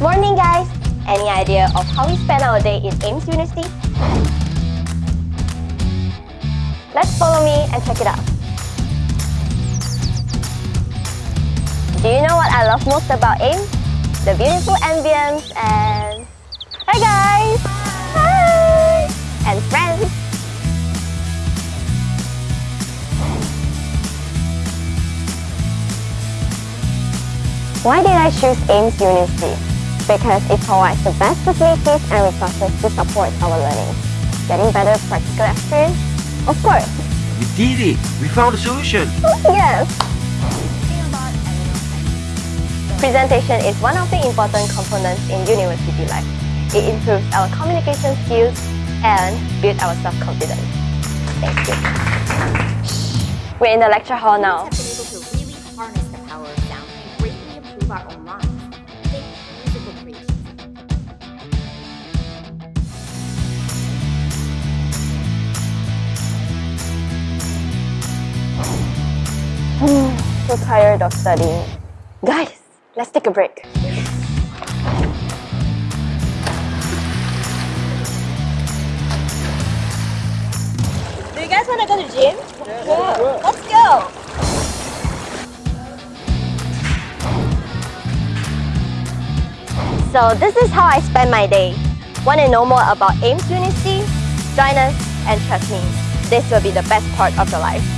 Morning guys! Any idea of how we spend our day in AIMS University? Let's follow me and check it out. Do you know what I love most about AIMS? The beautiful ambience and... Hi guys! Hi! And friends! Why did I choose AIMS University? Because it provides the best facilities and resources to support our learning. Getting better practical experience? Of course! We did it! We found a solution! Yes! Presentation is one of the important components in university life. It improves our communication skills and builds our self-confidence. Thank you. We're in the lecture hall now. have been able to really harness the power of sound and greatly improve our own lives. So tired of studying. Guys, let's take a break. Do you guys want to go to the gym? Yeah. Let's go. So this is how I spend my day. Want to know more about AIMS University? Join us and trust me, this will be the best part of your life.